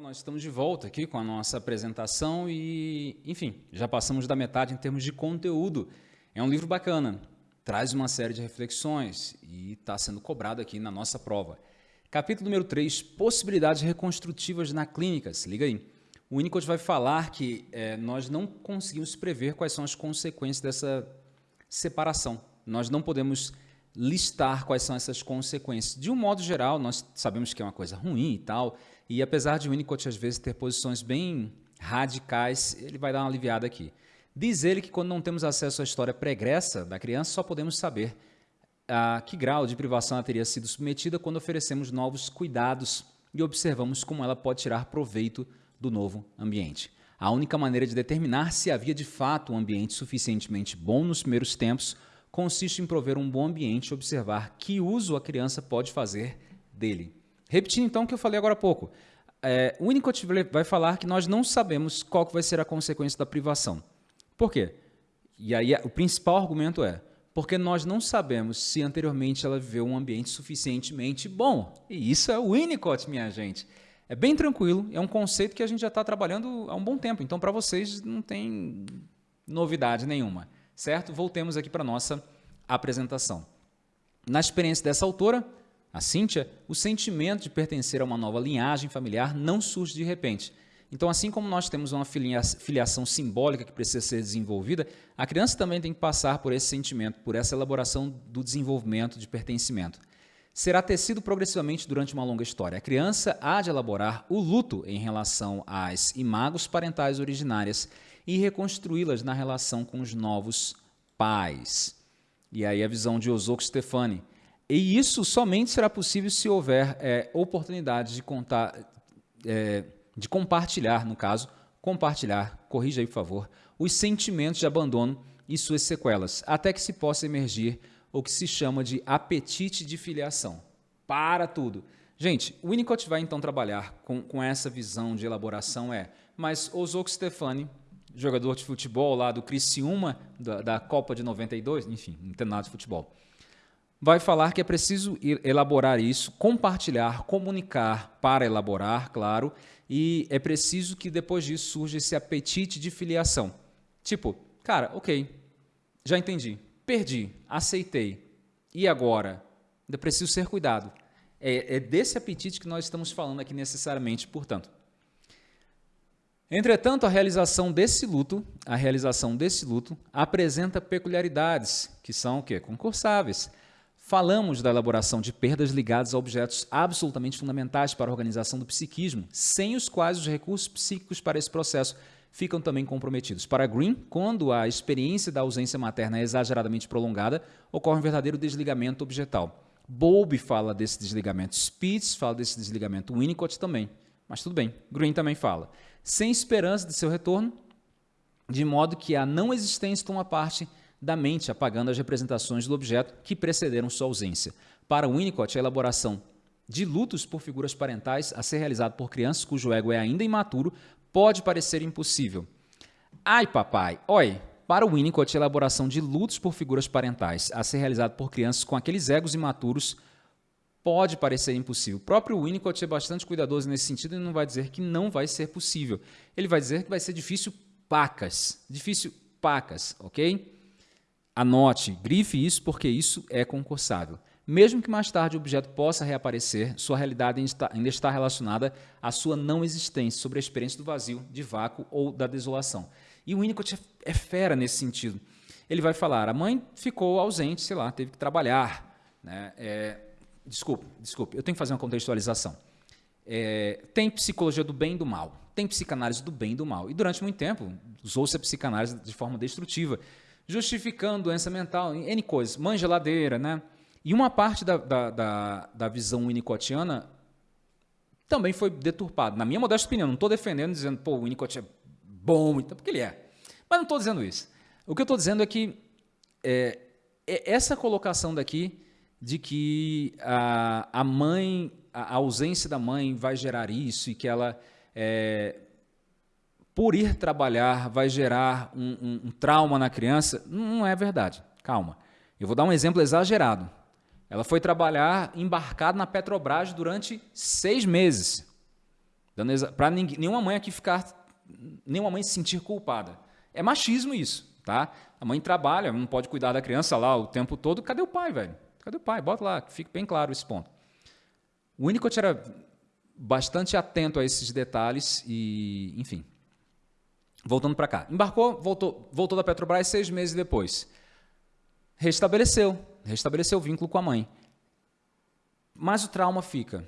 Nós estamos de volta aqui com a nossa apresentação e, enfim, já passamos da metade em termos de conteúdo. É um livro bacana, traz uma série de reflexões e está sendo cobrado aqui na nossa prova. Capítulo número 3, possibilidades reconstrutivas na clínica. Se liga aí. O Winnicott vai falar que é, nós não conseguimos prever quais são as consequências dessa separação. Nós não podemos listar quais são essas consequências. De um modo geral, nós sabemos que é uma coisa ruim e tal, e apesar de Winnicott às vezes ter posições bem radicais, ele vai dar uma aliviada aqui. Diz ele que quando não temos acesso à história pregressa da criança, só podemos saber a que grau de privação ela teria sido submetida quando oferecemos novos cuidados e observamos como ela pode tirar proveito do novo ambiente. A única maneira de determinar se havia de fato um ambiente suficientemente bom nos primeiros tempos consiste em prover um bom ambiente e observar que uso a criança pode fazer dele. Repetindo então o que eu falei agora há pouco, é, o Winnicott vai falar que nós não sabemos qual vai ser a consequência da privação. Por quê? E aí o principal argumento é, porque nós não sabemos se anteriormente ela viveu um ambiente suficientemente bom. E isso é o Winnicott, minha gente. É bem tranquilo, é um conceito que a gente já está trabalhando há um bom tempo, então para vocês não tem novidade nenhuma, certo? Voltemos aqui para nossa apresentação. Na experiência dessa autora, a Cíntia, o sentimento de pertencer a uma nova linhagem familiar não surge de repente. Então, assim como nós temos uma filiação simbólica que precisa ser desenvolvida, a criança também tem que passar por esse sentimento, por essa elaboração do desenvolvimento de pertencimento. Será tecido progressivamente durante uma longa história. A criança há de elaborar o luto em relação às imagos parentais originárias e reconstruí-las na relação com os novos pais. E aí a visão de Ozoko Stefani. E isso somente será possível se houver é, oportunidade de contar, é, de compartilhar, no caso, compartilhar, corrija aí por favor, os sentimentos de abandono e suas sequelas, até que se possa emergir o que se chama de apetite de filiação. Para tudo. Gente, o Winnicott vai então trabalhar com, com essa visão de elaboração, é, mas Ozoko Stefani, jogador de futebol lá do Criciúma, da, da Copa de 92, enfim, nada de futebol, vai falar que é preciso elaborar isso, compartilhar, comunicar para elaborar, claro, e é preciso que depois disso surja esse apetite de filiação. Tipo, cara, ok, já entendi, perdi, aceitei, e agora? Ainda preciso ser cuidado. É, é desse apetite que nós estamos falando aqui necessariamente, portanto. Entretanto, a realização desse luto, a realização desse luto apresenta peculiaridades que são o quê? Concursáveis. Falamos da elaboração de perdas ligadas a objetos absolutamente fundamentais para a organização do psiquismo, sem os quais os recursos psíquicos para esse processo ficam também comprometidos. Para Green, quando a experiência da ausência materna é exageradamente prolongada, ocorre um verdadeiro desligamento objetal. Bowlby fala desse desligamento, Spitz fala desse desligamento, Winnicott também. Mas tudo bem, Green também fala. Sem esperança de seu retorno, de modo que a não existência toma parte da mente, apagando as representações do objeto que precederam sua ausência. Para Winnicott, a elaboração de lutos por figuras parentais a ser realizado por crianças cujo ego é ainda imaturo pode parecer impossível. Ai, papai, oi, para Winnicott, a elaboração de lutos por figuras parentais a ser realizado por crianças com aqueles egos imaturos pode parecer impossível. O próprio Winnicott é bastante cuidadoso nesse sentido e não vai dizer que não vai ser possível. Ele vai dizer que vai ser difícil pacas, difícil pacas, ok? Anote, grife isso porque isso é concursável. Mesmo que mais tarde o objeto possa reaparecer, sua realidade ainda está relacionada à sua não existência, sobre a experiência do vazio, de vácuo ou da desolação. E o Winnicott é, é fera nesse sentido. Ele vai falar, a mãe ficou ausente, sei lá, teve que trabalhar. Né? É, desculpe, desculpe, eu tenho que fazer uma contextualização. É, tem psicologia do bem e do mal, tem psicanálise do bem e do mal. E durante muito tempo usou-se a psicanálise de forma destrutiva justificando doença mental, N coisas, mãe geladeira, né? E uma parte da, da, da, da visão winnicottiana também foi deturpada. Na minha modesta opinião, não estou defendendo, dizendo, pô, o Winnicott é bom, então, porque ele é. Mas não estou dizendo isso. O que eu estou dizendo é que é, é essa colocação daqui de que a, a mãe, a ausência da mãe vai gerar isso e que ela é, por ir trabalhar vai gerar um, um, um trauma na criança, não é verdade. Calma. Eu vou dar um exemplo exagerado. Ela foi trabalhar embarcada na Petrobras durante seis meses. Para nenhuma mãe aqui ficar, nenhuma mãe se sentir culpada. É machismo isso, tá? A mãe trabalha, não pode cuidar da criança lá o tempo todo. Cadê o pai, velho? Cadê o pai? Bota lá, fique bem claro esse ponto. O Winnicott era bastante atento a esses detalhes e, enfim. Voltando para cá. Embarcou, voltou, voltou da Petrobras seis meses depois. Restabeleceu, restabeleceu o vínculo com a mãe. Mas o trauma fica,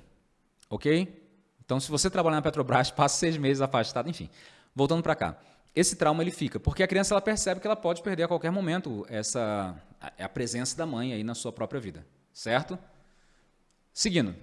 ok? Então, se você trabalhar na Petrobras, passa seis meses afastado, enfim. Voltando para cá. Esse trauma ele fica, porque a criança ela percebe que ela pode perder a qualquer momento essa a, presença da mãe aí na sua própria vida, certo? Seguindo.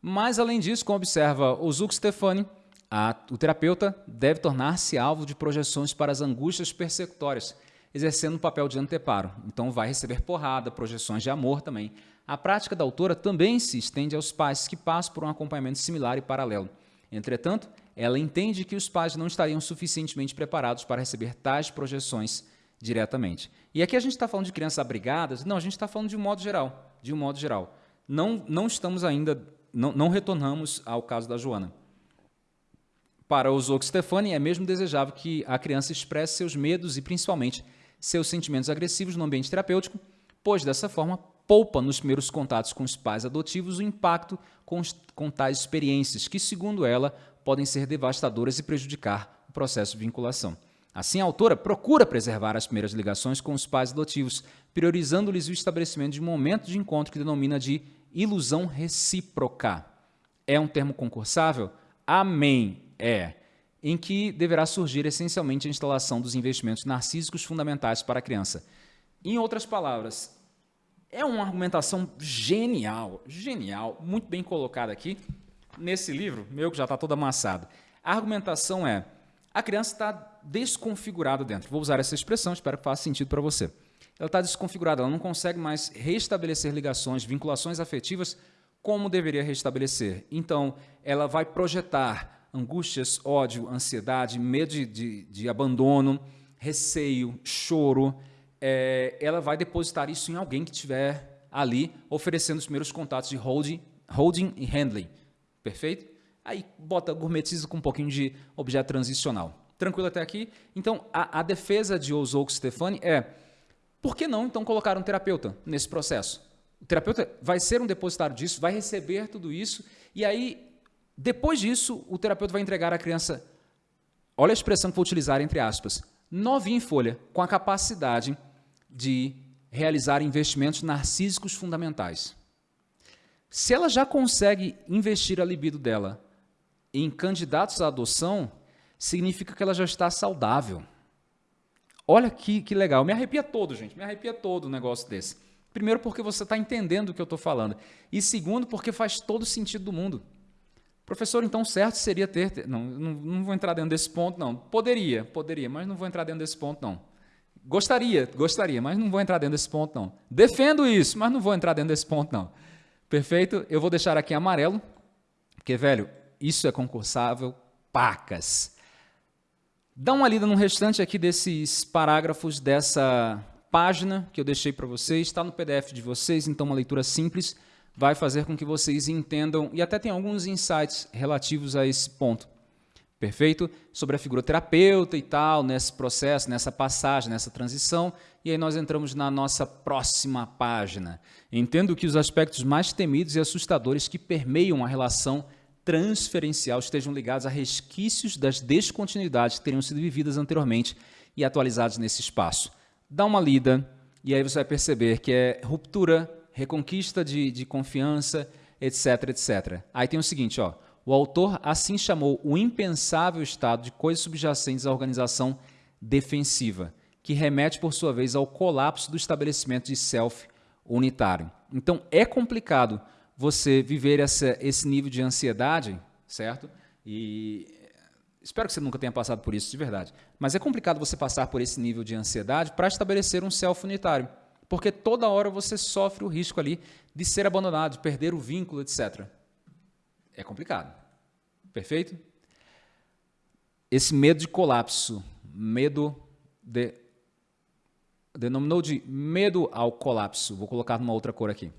Mas, além disso, como observa o Zuc Stefani, a, o terapeuta deve tornar-se alvo de projeções para as angústias persecutórias, exercendo o papel de anteparo. Então, vai receber porrada, projeções de amor também. A prática da autora também se estende aos pais que passam por um acompanhamento similar e paralelo. Entretanto, ela entende que os pais não estariam suficientemente preparados para receber tais projeções diretamente. E aqui a gente está falando de crianças abrigadas? Não, a gente está falando de um modo geral. De um modo geral. Não, não estamos ainda, não, não retornamos ao caso da Joana. Para o Zoc Stefani, é mesmo desejável que a criança expresse seus medos e, principalmente, seus sentimentos agressivos no ambiente terapêutico, pois dessa forma poupa nos primeiros contatos com os pais adotivos o impacto com, com tais experiências, que, segundo ela, podem ser devastadoras e prejudicar o processo de vinculação. Assim, a autora procura preservar as primeiras ligações com os pais adotivos, priorizando-lhes o estabelecimento de um momento de encontro que denomina de ilusão recíproca. É um termo concursável? Amém. É. Em que deverá surgir essencialmente a instalação dos investimentos narcísicos fundamentais para a criança. Em outras palavras, é uma argumentação genial, genial, muito bem colocada aqui nesse livro, meu que já está todo amassado. A argumentação é, a criança está desconfigurada dentro. Vou usar essa expressão, espero que faça sentido para você. Ela está desconfigurada, ela não consegue mais restabelecer ligações, vinculações afetivas como deveria restabelecer. Então, ela vai projetar angústias, ódio, ansiedade, medo de, de, de abandono, receio, choro, é, ela vai depositar isso em alguém que estiver ali oferecendo os primeiros contatos de holding, holding e handling. Perfeito? Aí bota, gourmetiza com um pouquinho de objeto transicional. Tranquilo até aqui? Então, a, a defesa de Ozouko Stefani é, por que não então colocar um terapeuta nesse processo? O terapeuta vai ser um depositário disso, vai receber tudo isso, e aí, depois disso, o terapeuta vai entregar à criança, olha a expressão que vou utilizar entre aspas, novinha em folha, com a capacidade de realizar investimentos narcísicos fundamentais. Se ela já consegue investir a libido dela em candidatos à adoção, significa que ela já está saudável. Olha que, que legal. Me arrepia todo, gente. Me arrepia todo um negócio desse. Primeiro, porque você está entendendo o que eu estou falando. E segundo, porque faz todo sentido do mundo. Professor, então certo seria ter. Não, não, não vou entrar dentro desse ponto, não. Poderia, poderia, mas não vou entrar dentro desse ponto, não. Gostaria, gostaria, mas não vou entrar dentro desse ponto, não. Defendo isso, mas não vou entrar dentro desse ponto, não. Perfeito? Eu vou deixar aqui amarelo, porque, velho, isso é concursável pacas. Dá uma lida no restante aqui desses parágrafos dessa página que eu deixei para vocês. Está no PDF de vocês, então uma leitura simples vai fazer com que vocês entendam e até tem alguns insights relativos a esse ponto perfeito? Sobre a figura terapeuta e tal, nesse processo, nessa passagem, nessa transição. E aí nós entramos na nossa próxima página. Entendo que os aspectos mais temidos e assustadores que permeiam a relação transferencial estejam ligados a resquícios das descontinuidades que teriam sido vividas anteriormente e atualizados nesse espaço. Dá uma lida e aí você vai perceber que é ruptura, reconquista de, de confiança, etc, etc. Aí tem o seguinte, ó, o autor assim chamou o impensável estado de coisas subjacentes à organização defensiva, que remete, por sua vez, ao colapso do estabelecimento de self unitário. Então, é complicado você viver essa, esse nível de ansiedade, certo? E espero que você nunca tenha passado por isso de verdade. Mas é complicado você passar por esse nível de ansiedade para estabelecer um self unitário, porque toda hora você sofre o risco ali de ser abandonado, de perder o vínculo, etc é complicado. Perfeito? Esse medo de colapso, medo de denominou de medo ao colapso. Vou colocar numa outra cor aqui.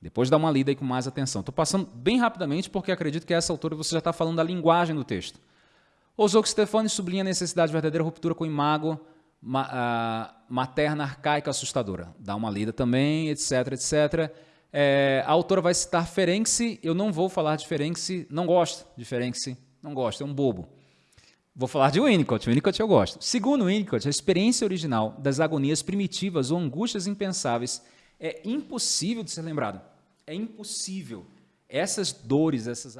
Depois dá uma lida aí com mais atenção. Estou passando bem rapidamente porque acredito que a essa altura você já está falando da linguagem do texto. Ozoco Stefani sublinha a necessidade de verdadeira ruptura com o imago ma, uh, materna arcaica assustadora. Dá uma lida também, etc, etc. É, a autora vai citar Ferenczi, eu não vou falar de Ferenczi, não gosto de Ferenczi, não gosto, é um bobo. Vou falar de Winnicott, Winnicott eu gosto. Segundo Winnicott, a experiência original das agonias primitivas ou angústias impensáveis é impossível de ser lembrado. É impossível. Essas dores, essas